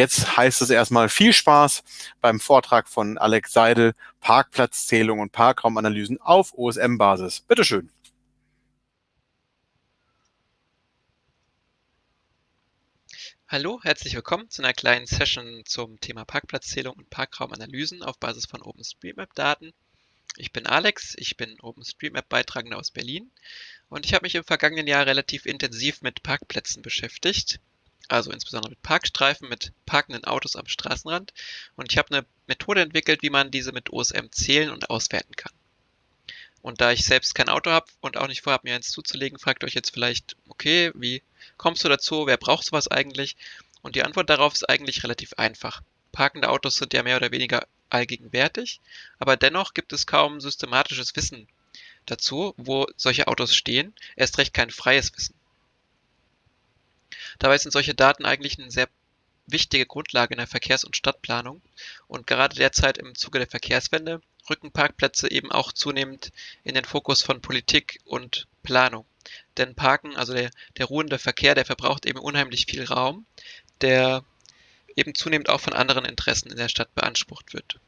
jetzt heißt es erstmal viel Spaß beim Vortrag von Alex Seidel, Parkplatzzählung und Parkraumanalysen auf OSM-Basis. Bitteschön. Hallo, herzlich willkommen zu einer kleinen Session zum Thema Parkplatzzählung und Parkraumanalysen auf Basis von OpenStreetMap-Daten. Ich bin Alex, ich bin OpenStreetMap-Beitragender aus Berlin und ich habe mich im vergangenen Jahr relativ intensiv mit Parkplätzen beschäftigt, also insbesondere mit Parkstreifen, mit parkenden Autos am Straßenrand und ich habe eine Methode entwickelt, wie man diese mit OSM zählen und auswerten kann. Und da ich selbst kein Auto habe und auch nicht vorhabe, mir eins zuzulegen, fragt euch jetzt vielleicht, okay, wie kommst du dazu? Wer braucht sowas eigentlich? Und die Antwort darauf ist eigentlich relativ einfach. Parkende Autos sind ja mehr oder weniger allgegenwärtig, aber dennoch gibt es kaum systematisches Wissen dazu, wo solche Autos stehen, erst recht kein freies Wissen. Dabei sind solche Daten eigentlich eine sehr wichtige Grundlage in der Verkehrs- und Stadtplanung und gerade derzeit im Zuge der Verkehrswende rücken Parkplätze eben auch zunehmend in den Fokus von Politik und Planung. Denn Parken, also der, der ruhende Verkehr, der verbraucht eben unheimlich viel Raum, der eben zunehmend auch von anderen Interessen in der Stadt beansprucht wird.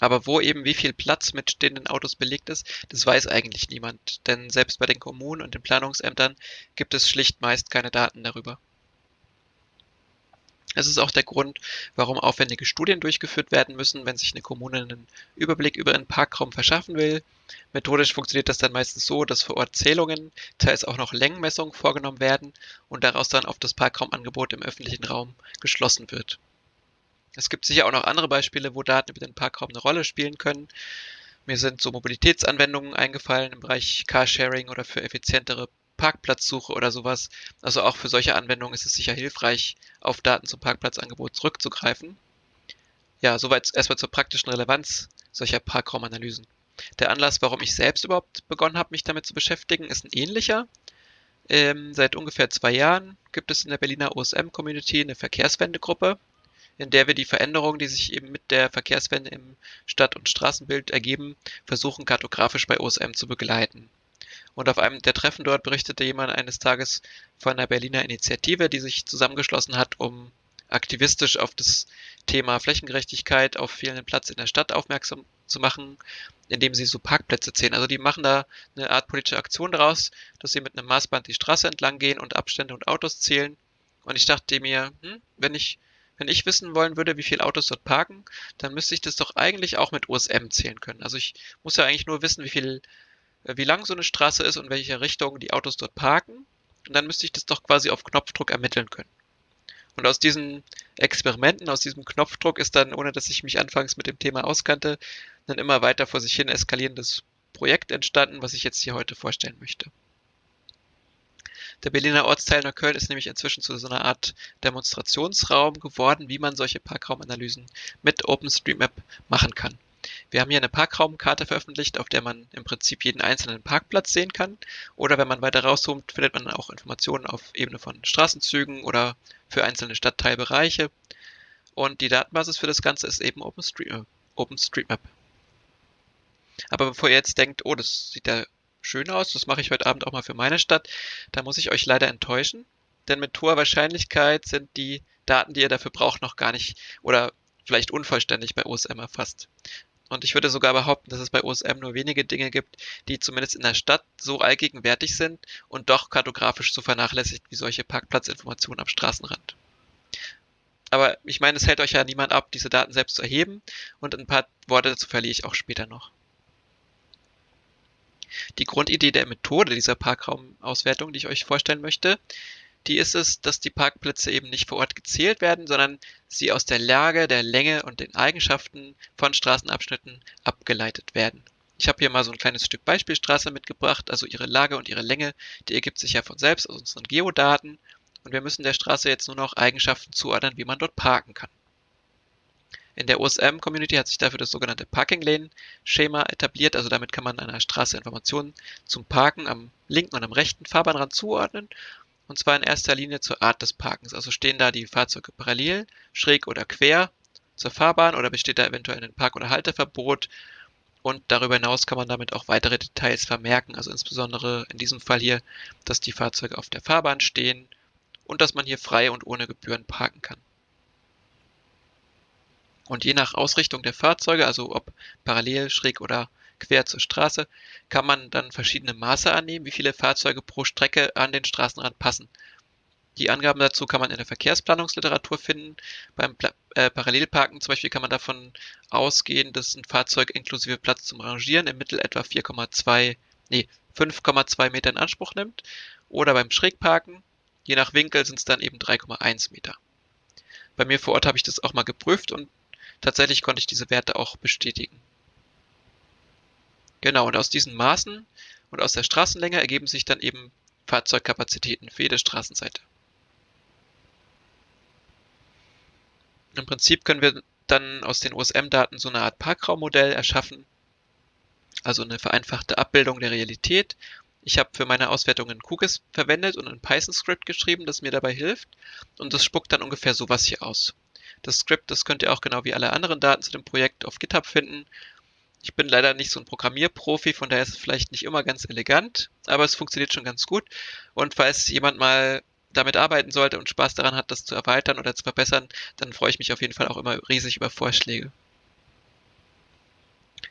Aber wo eben wie viel Platz mit stehenden Autos belegt ist, das weiß eigentlich niemand. Denn selbst bei den Kommunen und den Planungsämtern gibt es schlicht meist keine Daten darüber. Es ist auch der Grund, warum aufwendige Studien durchgeführt werden müssen, wenn sich eine Kommune einen Überblick über einen Parkraum verschaffen will. Methodisch funktioniert das dann meistens so, dass vor Ort Zählungen, teils auch noch Längenmessungen vorgenommen werden und daraus dann auf das Parkraumangebot im öffentlichen Raum geschlossen wird. Es gibt sicher auch noch andere Beispiele, wo Daten über den Parkraum eine Rolle spielen können. Mir sind so Mobilitätsanwendungen eingefallen im Bereich Carsharing oder für effizientere Parkplatzsuche oder sowas. Also auch für solche Anwendungen ist es sicher hilfreich, auf Daten zum Parkplatzangebot zurückzugreifen. Ja, soweit erstmal zur praktischen Relevanz solcher Parkraumanalysen. Der Anlass, warum ich selbst überhaupt begonnen habe, mich damit zu beschäftigen, ist ein ähnlicher. Ähm, seit ungefähr zwei Jahren gibt es in der Berliner OSM-Community eine Verkehrswendegruppe, in der wir die Veränderungen, die sich eben mit der Verkehrswende im Stadt- und Straßenbild ergeben, versuchen kartografisch bei OSM zu begleiten. Und auf einem der Treffen dort berichtete jemand eines Tages von einer Berliner Initiative, die sich zusammengeschlossen hat, um aktivistisch auf das Thema Flächengerechtigkeit auf fehlenden Platz in der Stadt aufmerksam zu machen, indem sie so Parkplätze zählen. Also die machen da eine Art politische Aktion daraus, dass sie mit einem Maßband die Straße entlang gehen und Abstände und Autos zählen. Und ich dachte mir, hm, wenn ich wenn ich wissen wollen würde, wie viele Autos dort parken, dann müsste ich das doch eigentlich auch mit OSM zählen können. Also ich muss ja eigentlich nur wissen, wie viel äh, wie lang so eine Straße ist und welche Richtung die Autos dort parken. Und dann müsste ich das doch quasi auf Knopfdruck ermitteln können. Und aus diesen Experimenten, aus diesem Knopfdruck ist dann, ohne dass ich mich anfangs mit dem Thema auskannte, ein immer weiter vor sich hin eskalierendes Projekt entstanden, was ich jetzt hier heute vorstellen möchte. Der Berliner Ortsteil Neukölln ist nämlich inzwischen zu so einer Art Demonstrationsraum geworden, wie man solche Parkraumanalysen mit OpenStreetMap machen kann. Wir haben hier eine Parkraumkarte veröffentlicht, auf der man im Prinzip jeden einzelnen Parkplatz sehen kann. Oder wenn man weiter rauszoomt, findet man auch Informationen auf Ebene von Straßenzügen oder für einzelne Stadtteilbereiche. Und die Datenbasis für das Ganze ist eben äh, OpenStreetMap. Aber bevor ihr jetzt denkt, oh, das sieht ja schön aus, das mache ich heute Abend auch mal für meine Stadt, da muss ich euch leider enttäuschen. Denn mit hoher Wahrscheinlichkeit sind die Daten, die ihr dafür braucht, noch gar nicht oder vielleicht unvollständig bei OSM erfasst. Und ich würde sogar behaupten, dass es bei OSM nur wenige Dinge gibt, die zumindest in der Stadt so allgegenwärtig sind und doch kartografisch so vernachlässigt wie solche Parkplatzinformationen am Straßenrand. Aber ich meine, es hält euch ja niemand ab, diese Daten selbst zu erheben und ein paar Worte dazu verliere ich auch später noch. Die Grundidee der Methode dieser Parkraumauswertung, die ich euch vorstellen möchte, die ist es, dass die Parkplätze eben nicht vor Ort gezählt werden, sondern sie aus der Lage, der Länge und den Eigenschaften von Straßenabschnitten abgeleitet werden. Ich habe hier mal so ein kleines Stück Beispielstraße mitgebracht, also ihre Lage und ihre Länge, die ergibt sich ja von selbst aus unseren Geodaten und wir müssen der Straße jetzt nur noch Eigenschaften zuordnen, wie man dort parken kann. In der OSM-Community hat sich dafür das sogenannte Parking Lane-Schema etabliert, also damit kann man einer Straße Informationen zum Parken am linken und am rechten Fahrbahnrand zuordnen und zwar in erster Linie zur Art des Parkens. Also stehen da die Fahrzeuge parallel, schräg oder quer zur Fahrbahn oder besteht da eventuell ein Park- oder Halteverbot. Und darüber hinaus kann man damit auch weitere Details vermerken. Also insbesondere in diesem Fall hier, dass die Fahrzeuge auf der Fahrbahn stehen und dass man hier frei und ohne Gebühren parken kann. Und je nach Ausrichtung der Fahrzeuge, also ob parallel, schräg oder quer zur Straße, kann man dann verschiedene Maße annehmen, wie viele Fahrzeuge pro Strecke an den Straßenrand passen. Die Angaben dazu kann man in der Verkehrsplanungsliteratur finden. Beim äh, Parallelparken zum Beispiel kann man davon ausgehen, dass ein Fahrzeug inklusive Platz zum Rangieren im Mittel etwa 4,2, nee, 5,2 Meter in Anspruch nimmt. Oder beim Schrägparken, je nach Winkel sind es dann eben 3,1 Meter. Bei mir vor Ort habe ich das auch mal geprüft und tatsächlich konnte ich diese Werte auch bestätigen. Genau, und aus diesen Maßen und aus der Straßenlänge ergeben sich dann eben Fahrzeugkapazitäten für jede Straßenseite. Im Prinzip können wir dann aus den OSM-Daten so eine Art Parkraummodell erschaffen, also eine vereinfachte Abbildung der Realität. Ich habe für meine Auswertungen QGIS verwendet und ein Python-Skript geschrieben, das mir dabei hilft. Und das spuckt dann ungefähr sowas hier aus. Das Skript, das könnt ihr auch genau wie alle anderen Daten zu dem Projekt auf GitHub finden. Ich bin leider nicht so ein Programmierprofi, von daher ist es vielleicht nicht immer ganz elegant, aber es funktioniert schon ganz gut. Und falls jemand mal damit arbeiten sollte und Spaß daran hat, das zu erweitern oder zu verbessern, dann freue ich mich auf jeden Fall auch immer riesig über Vorschläge.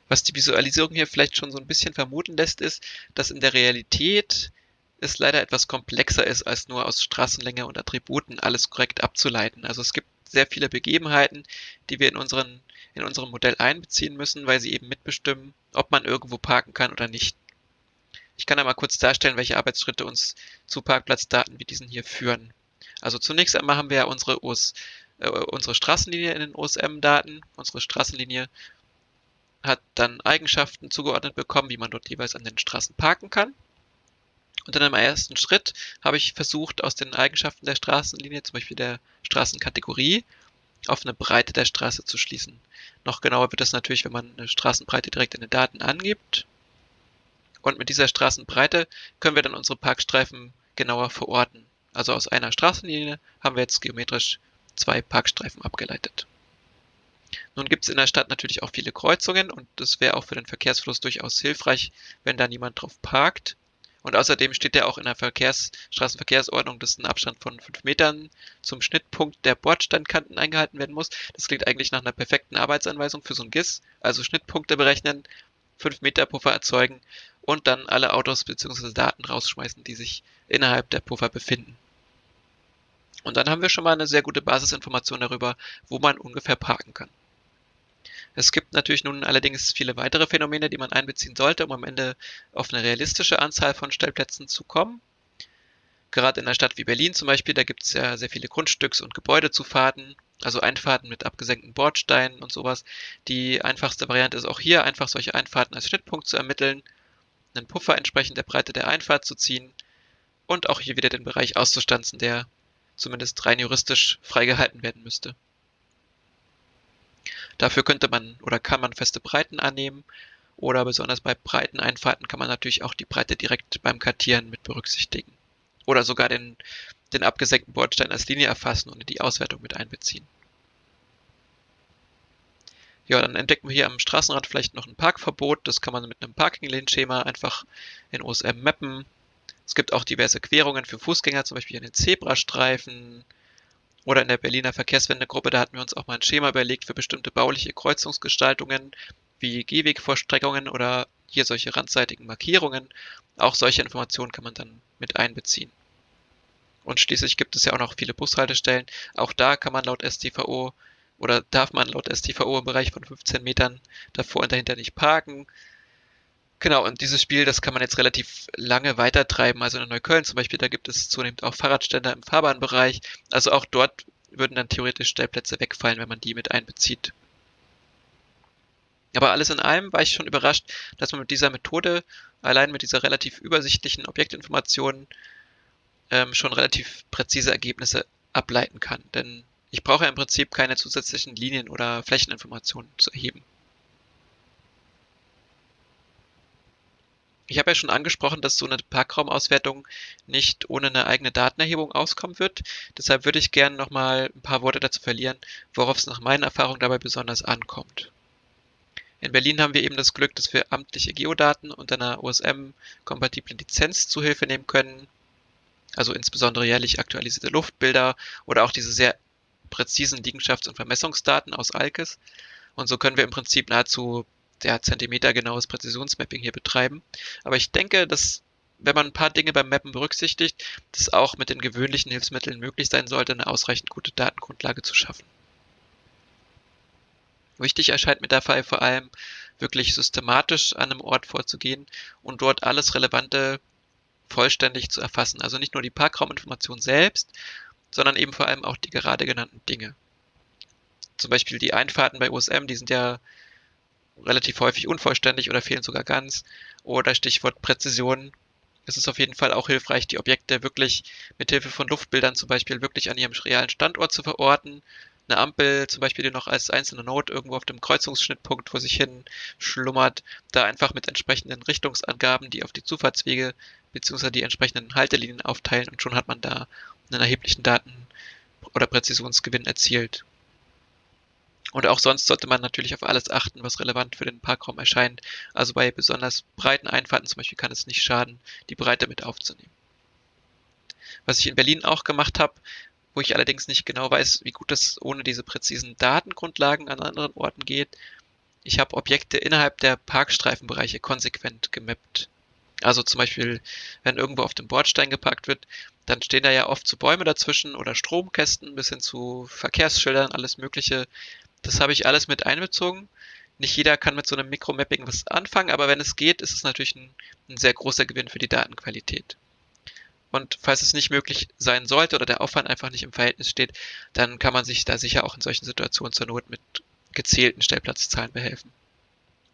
Was die Visualisierung hier vielleicht schon so ein bisschen vermuten lässt, ist, dass in der Realität es leider etwas komplexer ist, als nur aus Straßenlänge und Attributen alles korrekt abzuleiten. Also es gibt sehr viele Begebenheiten, die wir in, unseren, in unserem Modell einbeziehen müssen, weil sie eben mitbestimmen, ob man irgendwo parken kann oder nicht. Ich kann einmal kurz darstellen, welche Arbeitsschritte uns zu Parkplatzdaten wie diesen hier führen. Also zunächst einmal haben wir ja unsere, OS, äh, unsere Straßenlinie in den OSM-Daten. Unsere Straßenlinie hat dann Eigenschaften zugeordnet bekommen, wie man dort jeweils an den Straßen parken kann. Und dann im ersten Schritt habe ich versucht, aus den Eigenschaften der Straßenlinie, zum Beispiel der Straßenkategorie, auf eine Breite der Straße zu schließen. Noch genauer wird das natürlich, wenn man eine Straßenbreite direkt in den Daten angibt. Und mit dieser Straßenbreite können wir dann unsere Parkstreifen genauer verorten. Also aus einer Straßenlinie haben wir jetzt geometrisch zwei Parkstreifen abgeleitet. Nun gibt es in der Stadt natürlich auch viele Kreuzungen und das wäre auch für den Verkehrsfluss durchaus hilfreich, wenn da niemand drauf parkt. Und außerdem steht ja auch in der Verkehrs Straßenverkehrsordnung, dass ein Abstand von fünf Metern zum Schnittpunkt der Bordsteinkanten eingehalten werden muss. Das klingt eigentlich nach einer perfekten Arbeitsanweisung für so ein GIS. Also Schnittpunkte berechnen, fünf Meter Puffer erzeugen und dann alle Autos bzw. Daten rausschmeißen, die sich innerhalb der Puffer befinden. Und dann haben wir schon mal eine sehr gute Basisinformation darüber, wo man ungefähr parken kann. Es gibt natürlich nun allerdings viele weitere Phänomene, die man einbeziehen sollte, um am Ende auf eine realistische Anzahl von Stellplätzen zu kommen. Gerade in einer Stadt wie Berlin zum Beispiel, da gibt es ja sehr viele Grundstücks- und Gebäudezufahrten, also Einfahrten mit abgesenkten Bordsteinen und sowas. Die einfachste Variante ist auch hier einfach solche Einfahrten als Schnittpunkt zu ermitteln, einen Puffer entsprechend der Breite der Einfahrt zu ziehen und auch hier wieder den Bereich auszustanzen, der zumindest rein juristisch freigehalten werden müsste. Dafür könnte man oder kann man feste Breiten annehmen oder besonders bei breiten Einfahrten kann man natürlich auch die Breite direkt beim Kartieren mit berücksichtigen. Oder sogar den, den abgesenkten Bordstein als Linie erfassen und in die Auswertung mit einbeziehen. Ja, dann entdecken wir hier am Straßenrand vielleicht noch ein Parkverbot. Das kann man mit einem Parking-Lane-Schema einfach in OSM mappen. Es gibt auch diverse Querungen für Fußgänger, zum Beispiel einen Zebrastreifen, oder in der Berliner Verkehrswendegruppe, da hatten wir uns auch mal ein Schema überlegt für bestimmte bauliche Kreuzungsgestaltungen wie Gehwegvorstreckungen oder hier solche randseitigen Markierungen. Auch solche Informationen kann man dann mit einbeziehen. Und schließlich gibt es ja auch noch viele Bushaltestellen. Auch da kann man laut STVO oder darf man laut STVO im Bereich von 15 Metern davor und dahinter nicht parken. Genau, und dieses Spiel, das kann man jetzt relativ lange weitertreiben. Also in Neukölln zum Beispiel, da gibt es zunehmend auch Fahrradständer im Fahrbahnbereich. Also auch dort würden dann theoretisch Stellplätze wegfallen, wenn man die mit einbezieht. Aber alles in allem war ich schon überrascht, dass man mit dieser Methode, allein mit dieser relativ übersichtlichen Objektinformation, ähm, schon relativ präzise Ergebnisse ableiten kann. Denn ich brauche ja im Prinzip keine zusätzlichen Linien oder Flächeninformationen zu erheben. Ich habe ja schon angesprochen, dass so eine Parkraumauswertung nicht ohne eine eigene Datenerhebung auskommen wird. Deshalb würde ich gerne noch mal ein paar Worte dazu verlieren, worauf es nach meiner Erfahrung dabei besonders ankommt. In Berlin haben wir eben das Glück, dass wir amtliche Geodaten unter einer OSM-kompatiblen Lizenz zu Hilfe nehmen können. Also insbesondere jährlich aktualisierte Luftbilder oder auch diese sehr präzisen Liegenschafts- und Vermessungsdaten aus ALKES. Und so können wir im Prinzip nahezu der Zentimeter genaues Präzisionsmapping hier betreiben. Aber ich denke, dass wenn man ein paar Dinge beim Mappen berücksichtigt, das auch mit den gewöhnlichen Hilfsmitteln möglich sein sollte, eine ausreichend gute Datengrundlage zu schaffen. Wichtig erscheint mir dabei vor allem wirklich systematisch an einem Ort vorzugehen und dort alles Relevante vollständig zu erfassen. Also nicht nur die Parkrauminformation selbst, sondern eben vor allem auch die gerade genannten Dinge. Zum Beispiel die Einfahrten bei USM, die sind ja relativ häufig unvollständig oder fehlen sogar ganz. Oder Stichwort Präzision. Es ist auf jeden Fall auch hilfreich, die Objekte wirklich mit Hilfe von Luftbildern zum Beispiel wirklich an ihrem realen Standort zu verorten eine Ampel zum Beispiel, die noch als einzelne Note irgendwo auf dem Kreuzungsschnittpunkt vor sich hin schlummert, da einfach mit entsprechenden Richtungsangaben, die auf die Zufahrtswege bzw. die entsprechenden Haltelinien aufteilen und schon hat man da einen erheblichen Daten- oder Präzisionsgewinn erzielt. Und auch sonst sollte man natürlich auf alles achten, was relevant für den Parkraum erscheint. Also bei besonders breiten Einfahrten zum Beispiel kann es nicht schaden, die Breite mit aufzunehmen. Was ich in Berlin auch gemacht habe, wo ich allerdings nicht genau weiß, wie gut das ohne diese präzisen Datengrundlagen an anderen Orten geht. Ich habe Objekte innerhalb der Parkstreifenbereiche konsequent gemappt. Also zum Beispiel, wenn irgendwo auf dem Bordstein geparkt wird, dann stehen da ja oft so Bäume dazwischen oder Stromkästen bis hin zu Verkehrsschildern, alles Mögliche. Das habe ich alles mit einbezogen. Nicht jeder kann mit so einem Mikromapping was anfangen, aber wenn es geht, ist es natürlich ein, ein sehr großer Gewinn für die Datenqualität. Und falls es nicht möglich sein sollte oder der Aufwand einfach nicht im Verhältnis steht, dann kann man sich da sicher auch in solchen Situationen zur Not mit gezählten Stellplatzzahlen behelfen.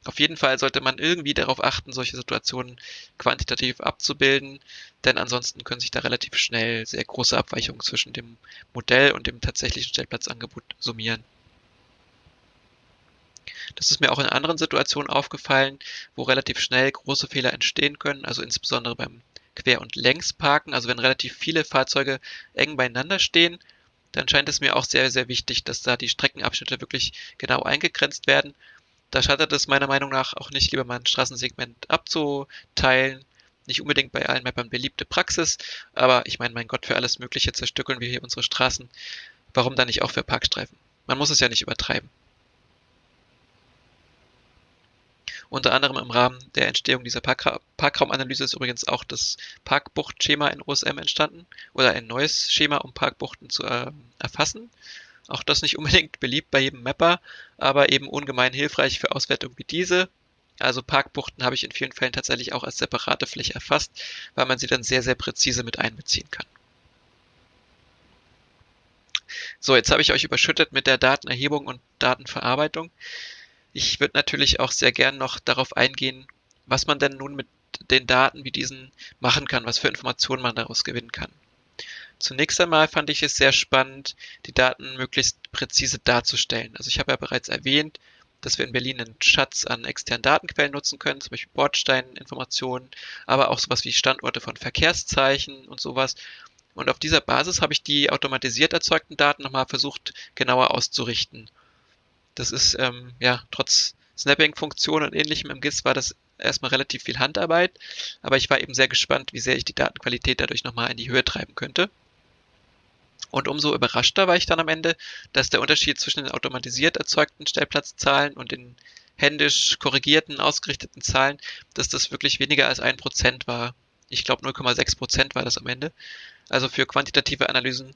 Auf jeden Fall sollte man irgendwie darauf achten, solche Situationen quantitativ abzubilden, denn ansonsten können sich da relativ schnell sehr große Abweichungen zwischen dem Modell und dem tatsächlichen Stellplatzangebot summieren. Das ist mir auch in anderen Situationen aufgefallen, wo relativ schnell große Fehler entstehen können, also insbesondere beim Quer- und Längsparken, also wenn relativ viele Fahrzeuge eng beieinander stehen, dann scheint es mir auch sehr, sehr wichtig, dass da die Streckenabschnitte wirklich genau eingegrenzt werden. Da schadet es meiner Meinung nach auch nicht, lieber mal ein Straßensegment abzuteilen. Nicht unbedingt bei allen Mappern beliebte Praxis, aber ich meine, mein Gott, für alles Mögliche zerstückeln wir hier unsere Straßen. Warum dann nicht auch für Parkstreifen? Man muss es ja nicht übertreiben. Unter anderem im Rahmen der Entstehung dieser Parkra Parkraumanalyse ist übrigens auch das Parkbuchtschema in OSM entstanden oder ein neues Schema, um Parkbuchten zu äh, erfassen. Auch das nicht unbedingt beliebt bei jedem Mapper, aber eben ungemein hilfreich für Auswertungen wie diese. Also Parkbuchten habe ich in vielen Fällen tatsächlich auch als separate Fläche erfasst, weil man sie dann sehr, sehr präzise mit einbeziehen kann. So, jetzt habe ich euch überschüttet mit der Datenerhebung und Datenverarbeitung. Ich würde natürlich auch sehr gern noch darauf eingehen, was man denn nun mit den Daten wie diesen machen kann, was für Informationen man daraus gewinnen kann. Zunächst einmal fand ich es sehr spannend, die Daten möglichst präzise darzustellen. Also ich habe ja bereits erwähnt, dass wir in Berlin einen Schatz an externen Datenquellen nutzen können, zum Beispiel Bordsteininformationen, aber auch sowas wie Standorte von Verkehrszeichen und sowas. Und auf dieser Basis habe ich die automatisiert erzeugten Daten nochmal versucht genauer auszurichten das ist, ähm, ja, trotz Snapping-Funktion und ähnlichem im GIS war das erstmal relativ viel Handarbeit, aber ich war eben sehr gespannt, wie sehr ich die Datenqualität dadurch nochmal in die Höhe treiben könnte. Und umso überraschter war ich dann am Ende, dass der Unterschied zwischen den automatisiert erzeugten Stellplatzzahlen und den händisch korrigierten, ausgerichteten Zahlen, dass das wirklich weniger als ein Prozent war. Ich glaube 0,6 Prozent war das am Ende. Also für quantitative Analysen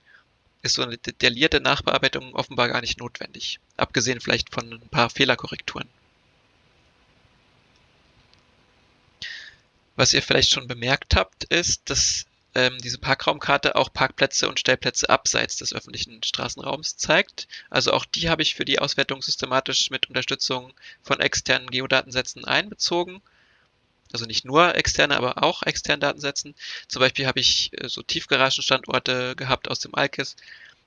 ist so eine detaillierte Nachbearbeitung offenbar gar nicht notwendig, abgesehen vielleicht von ein paar Fehlerkorrekturen. Was ihr vielleicht schon bemerkt habt, ist, dass ähm, diese Parkraumkarte auch Parkplätze und Stellplätze abseits des öffentlichen Straßenraums zeigt. Also auch die habe ich für die Auswertung systematisch mit Unterstützung von externen Geodatensätzen einbezogen also nicht nur externe, aber auch externe Datensätzen. Zum Beispiel habe ich äh, so Tiefgaragenstandorte gehabt aus dem ALKIS.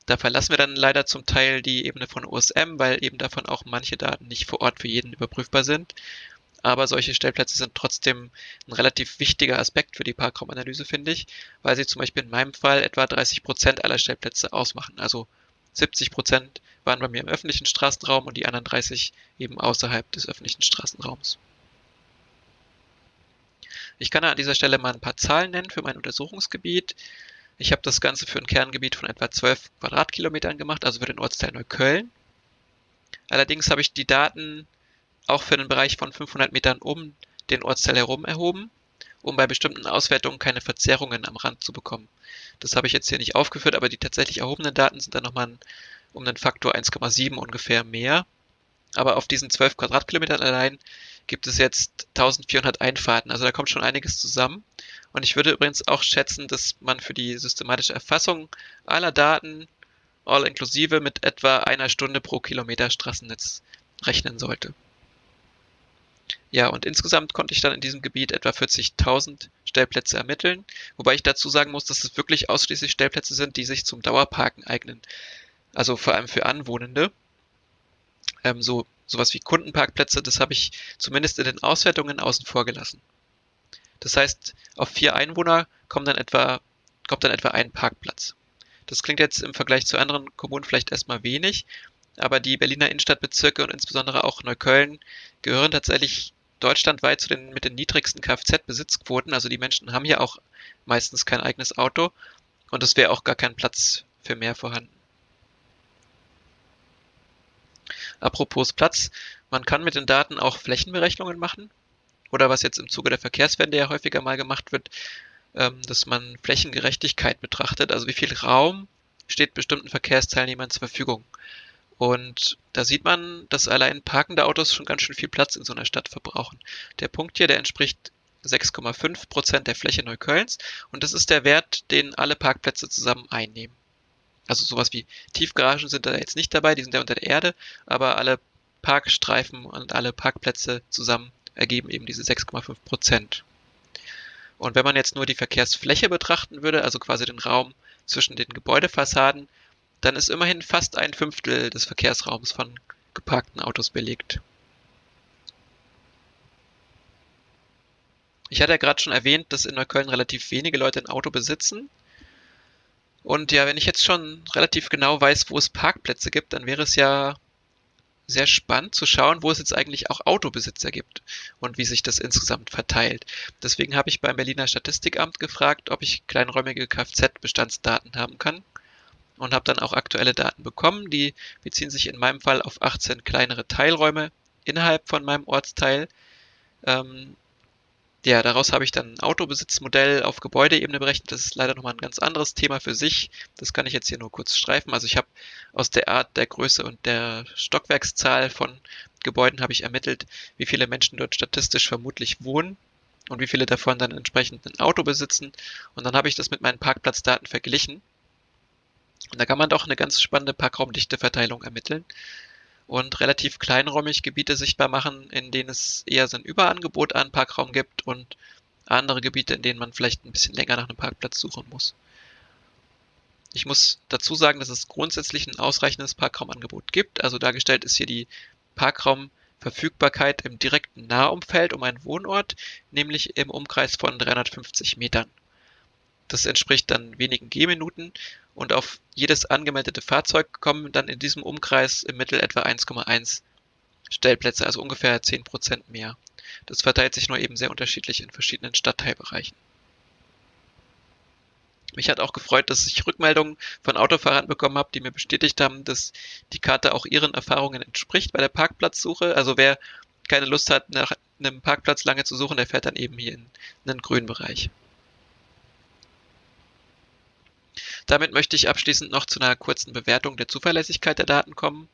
Da verlassen wir dann leider zum Teil die Ebene von OSM, weil eben davon auch manche Daten nicht vor Ort für jeden überprüfbar sind. Aber solche Stellplätze sind trotzdem ein relativ wichtiger Aspekt für die Parkraumanalyse, finde ich, weil sie zum Beispiel in meinem Fall etwa 30 Prozent aller Stellplätze ausmachen. Also 70 Prozent waren bei mir im öffentlichen Straßenraum und die anderen 30 eben außerhalb des öffentlichen Straßenraums. Ich kann an dieser Stelle mal ein paar Zahlen nennen für mein Untersuchungsgebiet. Ich habe das Ganze für ein Kerngebiet von etwa 12 Quadratkilometern gemacht, also für den Ortsteil Neukölln. Allerdings habe ich die Daten auch für den Bereich von 500 Metern um den Ortsteil herum erhoben, um bei bestimmten Auswertungen keine Verzerrungen am Rand zu bekommen. Das habe ich jetzt hier nicht aufgeführt, aber die tatsächlich erhobenen Daten sind dann nochmal um den Faktor 1,7 ungefähr mehr. Aber auf diesen 12 Quadratkilometern allein gibt es jetzt 1400 Einfahrten. Also da kommt schon einiges zusammen. Und ich würde übrigens auch schätzen, dass man für die systematische Erfassung aller Daten all inklusive mit etwa einer Stunde pro Kilometer Straßennetz rechnen sollte. Ja, und insgesamt konnte ich dann in diesem Gebiet etwa 40.000 Stellplätze ermitteln, wobei ich dazu sagen muss, dass es wirklich ausschließlich Stellplätze sind, die sich zum Dauerparken eignen. Also vor allem für Anwohnende. Ähm, so sowas wie Kundenparkplätze, das habe ich zumindest in den Auswertungen außen vor gelassen. Das heißt, auf vier Einwohner kommt dann etwa, kommt dann etwa ein Parkplatz. Das klingt jetzt im Vergleich zu anderen Kommunen vielleicht erstmal wenig, aber die Berliner Innenstadtbezirke und insbesondere auch Neukölln gehören tatsächlich deutschlandweit zu den mit den niedrigsten Kfz-Besitzquoten. Also die Menschen haben hier auch meistens kein eigenes Auto und es wäre auch gar kein Platz für mehr vorhanden. Apropos Platz, man kann mit den Daten auch Flächenberechnungen machen. Oder was jetzt im Zuge der Verkehrswende ja häufiger mal gemacht wird, ähm, dass man Flächengerechtigkeit betrachtet. Also wie viel Raum steht bestimmten Verkehrsteilnehmern zur Verfügung. Und da sieht man, dass allein parkende Autos schon ganz schön viel Platz in so einer Stadt verbrauchen. Der Punkt hier, der entspricht 6,5 Prozent der Fläche Neuköllns und das ist der Wert, den alle Parkplätze zusammen einnehmen. Also sowas wie Tiefgaragen sind da jetzt nicht dabei, die sind ja unter der Erde, aber alle Parkstreifen und alle Parkplätze zusammen ergeben eben diese 6,5 Prozent. Und wenn man jetzt nur die Verkehrsfläche betrachten würde, also quasi den Raum zwischen den Gebäudefassaden, dann ist immerhin fast ein Fünftel des Verkehrsraums von geparkten Autos belegt. Ich hatte ja gerade schon erwähnt, dass in Neukölln relativ wenige Leute ein Auto besitzen. Und ja, wenn ich jetzt schon relativ genau weiß, wo es Parkplätze gibt, dann wäre es ja sehr spannend zu schauen, wo es jetzt eigentlich auch Autobesitzer gibt und wie sich das insgesamt verteilt. Deswegen habe ich beim Berliner Statistikamt gefragt, ob ich kleinräumige Kfz-Bestandsdaten haben kann und habe dann auch aktuelle Daten bekommen. Die beziehen sich in meinem Fall auf 18 kleinere Teilräume innerhalb von meinem Ortsteil. Ähm, ja, daraus habe ich dann ein Autobesitzmodell auf Gebäudeebene berechnet. Das ist leider nochmal ein ganz anderes Thema für sich. Das kann ich jetzt hier nur kurz streifen. Also ich habe aus der Art der Größe und der Stockwerkszahl von Gebäuden habe ich ermittelt, wie viele Menschen dort statistisch vermutlich wohnen und wie viele davon dann entsprechend ein Auto besitzen. Und dann habe ich das mit meinen Parkplatzdaten verglichen und da kann man doch eine ganz spannende Parkraumdichteverteilung ermitteln und relativ kleinräumig Gebiete sichtbar machen, in denen es eher so ein Überangebot an Parkraum gibt und andere Gebiete, in denen man vielleicht ein bisschen länger nach einem Parkplatz suchen muss. Ich muss dazu sagen, dass es grundsätzlich ein ausreichendes Parkraumangebot gibt. Also dargestellt ist hier die Parkraumverfügbarkeit im direkten Nahumfeld um einen Wohnort, nämlich im Umkreis von 350 Metern. Das entspricht dann wenigen Gehminuten und auf jedes angemeldete Fahrzeug kommen dann in diesem Umkreis im Mittel etwa 1,1 Stellplätze, also ungefähr 10% mehr. Das verteilt sich nur eben sehr unterschiedlich in verschiedenen Stadtteilbereichen. Mich hat auch gefreut, dass ich Rückmeldungen von Autofahrern bekommen habe, die mir bestätigt haben, dass die Karte auch ihren Erfahrungen entspricht bei der Parkplatzsuche. Also wer keine Lust hat, nach einem Parkplatz lange zu suchen, der fährt dann eben hier in einen grünen Bereich. Damit möchte ich abschließend noch zu einer kurzen Bewertung der Zuverlässigkeit der Daten kommen.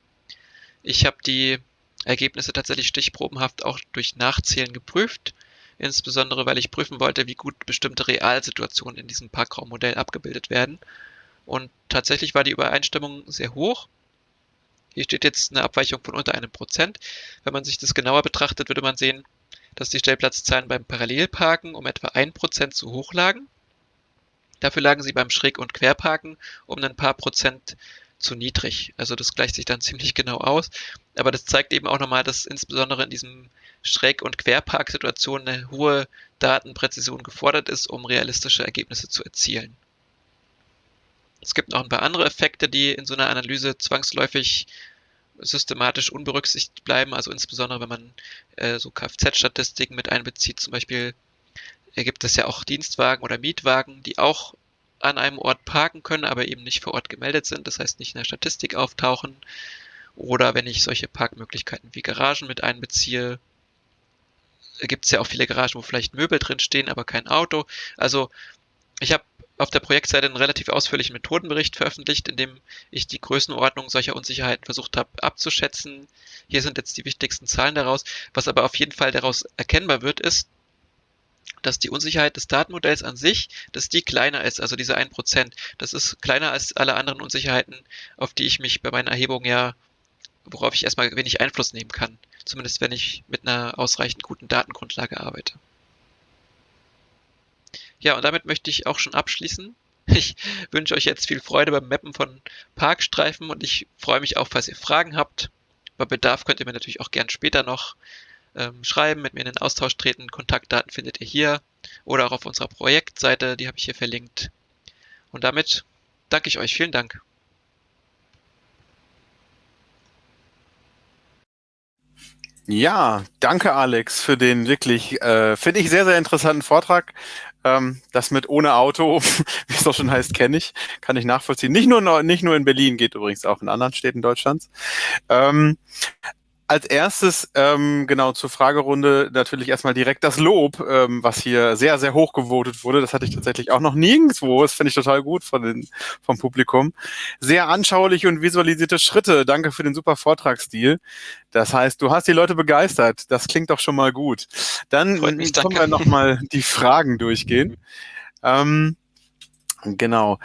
Ich habe die Ergebnisse tatsächlich stichprobenhaft auch durch Nachzählen geprüft, insbesondere weil ich prüfen wollte, wie gut bestimmte Realsituationen in diesem Parkraummodell abgebildet werden. Und tatsächlich war die Übereinstimmung sehr hoch. Hier steht jetzt eine Abweichung von unter einem Prozent. Wenn man sich das genauer betrachtet, würde man sehen, dass die Stellplatzzahlen beim Parallelparken um etwa ein Prozent zu hoch lagen Dafür lagen sie beim Schräg- und Querparken um ein paar Prozent zu niedrig. Also das gleicht sich dann ziemlich genau aus. Aber das zeigt eben auch nochmal, dass insbesondere in diesem Schräg- und Querparksituation eine hohe Datenpräzision gefordert ist, um realistische Ergebnisse zu erzielen. Es gibt noch ein paar andere Effekte, die in so einer Analyse zwangsläufig systematisch unberücksichtigt bleiben. Also insbesondere, wenn man äh, so Kfz-Statistiken mit einbezieht, zum Beispiel gibt es ja auch Dienstwagen oder Mietwagen, die auch an einem Ort parken können, aber eben nicht vor Ort gemeldet sind, das heißt nicht in der Statistik auftauchen. Oder wenn ich solche Parkmöglichkeiten wie Garagen mit einbeziehe, gibt es ja auch viele Garagen, wo vielleicht Möbel drin stehen, aber kein Auto. Also ich habe auf der Projektseite einen relativ ausführlichen Methodenbericht veröffentlicht, in dem ich die Größenordnung solcher Unsicherheiten versucht habe abzuschätzen. Hier sind jetzt die wichtigsten Zahlen daraus. Was aber auf jeden Fall daraus erkennbar wird, ist, dass die Unsicherheit des Datenmodells an sich, dass die kleiner ist, also diese 1%. Das ist kleiner als alle anderen Unsicherheiten, auf die ich mich bei meinen Erhebungen ja, worauf ich erstmal wenig Einfluss nehmen kann. Zumindest wenn ich mit einer ausreichend guten Datengrundlage arbeite. Ja, und damit möchte ich auch schon abschließen. Ich wünsche euch jetzt viel Freude beim Mappen von Parkstreifen und ich freue mich auch, falls ihr Fragen habt. Bei Bedarf könnt ihr mir natürlich auch gern später noch ähm, schreiben, mit mir in den Austausch treten. Kontaktdaten findet ihr hier oder auch auf unserer Projektseite, die habe ich hier verlinkt. Und damit danke ich euch. Vielen Dank. Ja, danke Alex für den wirklich, äh, finde ich, sehr, sehr interessanten Vortrag. Ähm, das mit ohne Auto, wie es auch schon heißt, kenne ich, kann ich nachvollziehen. Nicht nur, nicht nur in Berlin, geht übrigens auch in anderen Städten Deutschlands. Ähm, als erstes, ähm, genau, zur Fragerunde natürlich erstmal direkt das Lob, ähm, was hier sehr, sehr hoch gewotet wurde. Das hatte ich tatsächlich auch noch nirgendwo. Das finde ich total gut von den, vom Publikum. Sehr anschauliche und visualisierte Schritte. Danke für den super Vortragsstil. Das heißt, du hast die Leute begeistert. Das klingt doch schon mal gut. Dann mich, können wir nochmal die Fragen durchgehen. Ähm, genau.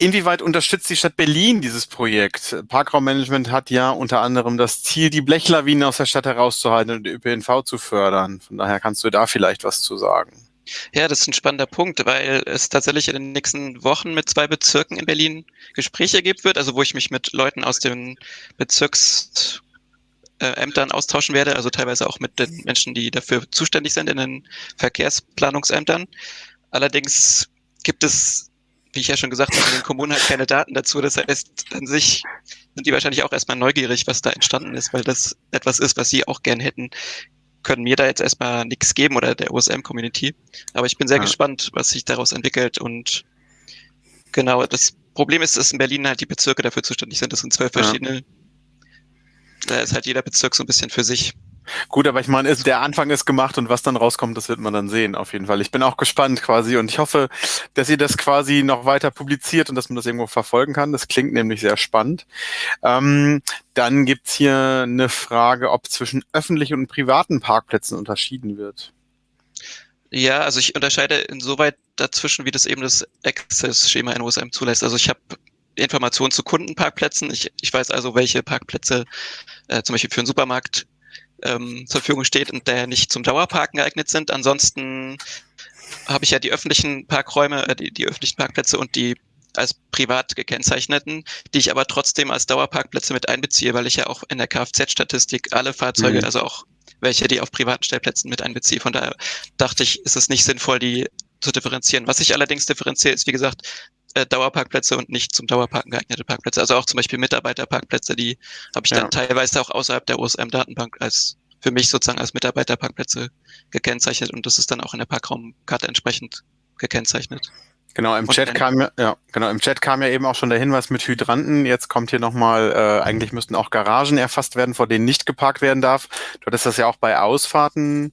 Inwieweit unterstützt die Stadt Berlin dieses Projekt? Parkraummanagement hat ja unter anderem das Ziel, die Blechlawinen aus der Stadt herauszuhalten und ÖPNV zu fördern. Von daher kannst du da vielleicht was zu sagen. Ja, das ist ein spannender Punkt, weil es tatsächlich in den nächsten Wochen mit zwei Bezirken in Berlin Gespräche geben wird, also wo ich mich mit Leuten aus den Bezirksämtern austauschen werde, also teilweise auch mit den Menschen, die dafür zuständig sind in den Verkehrsplanungsämtern. Allerdings gibt es wie ich ja schon gesagt habe, in den Kommunen halt keine Daten dazu. Das heißt, an sich sind die wahrscheinlich auch erstmal neugierig, was da entstanden ist, weil das etwas ist, was sie auch gern hätten. Können mir da jetzt erstmal nichts geben oder der OSM-Community. Aber ich bin sehr ja. gespannt, was sich daraus entwickelt. Und genau, das Problem ist, dass in Berlin halt die Bezirke dafür zuständig sind. Das sind zwölf verschiedene. Ja. Da ist halt jeder Bezirk so ein bisschen für sich. Gut, aber ich meine, der Anfang ist gemacht und was dann rauskommt, das wird man dann sehen, auf jeden Fall. Ich bin auch gespannt quasi und ich hoffe, dass ihr das quasi noch weiter publiziert und dass man das irgendwo verfolgen kann. Das klingt nämlich sehr spannend. Ähm, dann gibt's hier eine Frage, ob zwischen öffentlichen und privaten Parkplätzen unterschieden wird. Ja, also ich unterscheide insoweit dazwischen, wie das eben das Access-Schema in OSM zulässt. Also ich habe Informationen zu Kundenparkplätzen. Ich, ich weiß also, welche Parkplätze äh, zum Beispiel für einen Supermarkt ähm, zur Verfügung steht und der nicht zum Dauerparken geeignet sind. Ansonsten habe ich ja die öffentlichen Parkräume, äh, die, die öffentlichen Parkplätze und die als privat gekennzeichneten, die ich aber trotzdem als Dauerparkplätze mit einbeziehe, weil ich ja auch in der Kfz-Statistik alle Fahrzeuge, mhm. also auch welche, die auf privaten Stellplätzen mit einbeziehe. Von daher dachte ich, ist es nicht sinnvoll, die zu differenzieren. Was ich allerdings differenziere, ist, wie gesagt, äh, Dauerparkplätze und nicht zum Dauerparken geeignete Parkplätze. Also auch zum Beispiel Mitarbeiterparkplätze, die habe ich ja. dann teilweise auch außerhalb der OSM-Datenbank als für mich sozusagen als Mitarbeiterparkplätze gekennzeichnet und das ist dann auch in der Parkraumkarte entsprechend gekennzeichnet. Genau, im Chat kam ja, ja, genau, im Chat kam ja eben auch schon der Hinweis mit Hydranten. Jetzt kommt hier nochmal, äh, eigentlich müssten auch Garagen erfasst werden, vor denen nicht geparkt werden darf. Du hattest das ja auch bei Ausfahrten.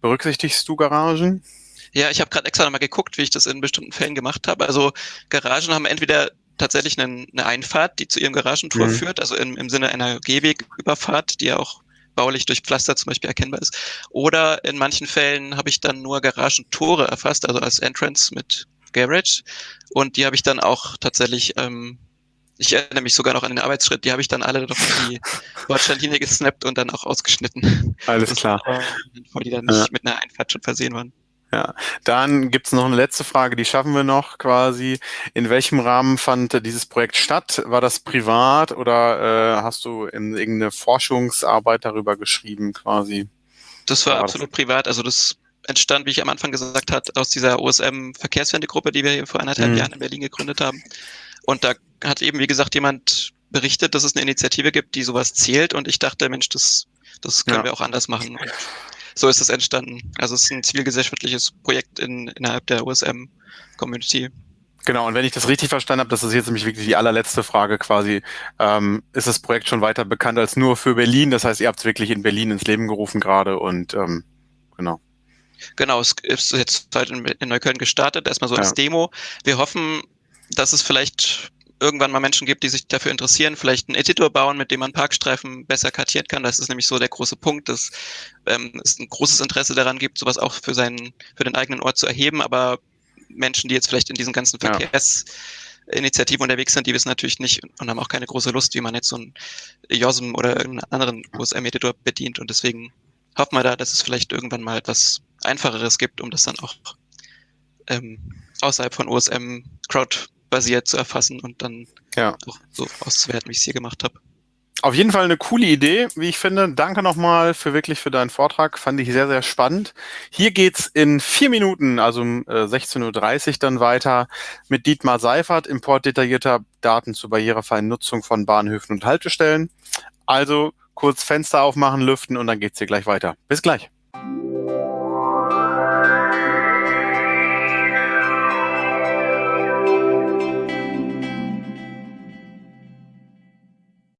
Berücksichtigst du Garagen? Ja, ich habe gerade extra nochmal geguckt, wie ich das in bestimmten Fällen gemacht habe. Also Garagen haben entweder tatsächlich eine, eine Einfahrt, die zu ihrem Garagentor mhm. führt, also im, im Sinne einer Gehwegüberfahrt, die ja auch baulich durch Pflaster zum Beispiel erkennbar ist. Oder in manchen Fällen habe ich dann nur Garagentore erfasst, also als Entrance mit Garage. Und die habe ich dann auch tatsächlich, ähm, ich erinnere mich sogar noch an den Arbeitsschritt, die habe ich dann alle noch in die Bordsteinlinie gesnappt und dann auch ausgeschnitten. Alles klar. Weil die dann nicht ja. mit einer Einfahrt schon versehen waren. Ja, dann gibt's noch eine letzte Frage, die schaffen wir noch quasi. In welchem Rahmen fand dieses Projekt statt? War das privat oder äh, hast du in irgendeine Forschungsarbeit darüber geschrieben quasi? Das war, war absolut das? privat. Also das entstand, wie ich am Anfang gesagt habe, aus dieser OSM-Verkehrswendegruppe, die wir hier vor anderthalb mhm. Jahren in Berlin gegründet haben. Und da hat eben, wie gesagt, jemand berichtet, dass es eine Initiative gibt, die sowas zählt. Und ich dachte, Mensch, das, das können ja. wir auch anders machen. Und so ist es entstanden. Also es ist ein zivilgesellschaftliches Projekt in, innerhalb der OSM-Community. Genau, und wenn ich das richtig verstanden habe, das ist jetzt nämlich wirklich die allerletzte Frage quasi, ähm, ist das Projekt schon weiter bekannt als nur für Berlin? Das heißt, ihr habt es wirklich in Berlin ins Leben gerufen gerade und ähm, genau. Genau, es ist jetzt heute in Neukölln gestartet, erstmal so ja. als Demo. Wir hoffen, dass es vielleicht irgendwann mal Menschen gibt, die sich dafür interessieren, vielleicht einen Editor bauen, mit dem man Parkstreifen besser kartieren kann. Das ist nämlich so der große Punkt, dass ähm, es ein großes Interesse daran gibt, sowas auch für seinen, für den eigenen Ort zu erheben, aber Menschen, die jetzt vielleicht in diesen ganzen Verkehrsinitiativen unterwegs sind, die wissen natürlich nicht und haben auch keine große Lust, wie man jetzt so ein JOSM oder irgendeinen anderen USM-Editor bedient. Und deswegen hoffen wir da, dass es vielleicht irgendwann mal etwas Einfacheres gibt, um das dann auch ähm, außerhalb von USM crowd-basiert zu erfassen und dann ja. auch so auszuwerten, wie ich es hier gemacht habe. Auf jeden Fall eine coole Idee, wie ich finde. Danke nochmal für wirklich für deinen Vortrag. Fand ich sehr, sehr spannend. Hier geht's in vier Minuten, also um äh, 16.30 Uhr dann weiter mit Dietmar Seifert, Import detaillierter Daten zur barrierefreien Nutzung von Bahnhöfen und Haltestellen. Also kurz Fenster aufmachen, lüften und dann geht's hier gleich weiter. Bis gleich.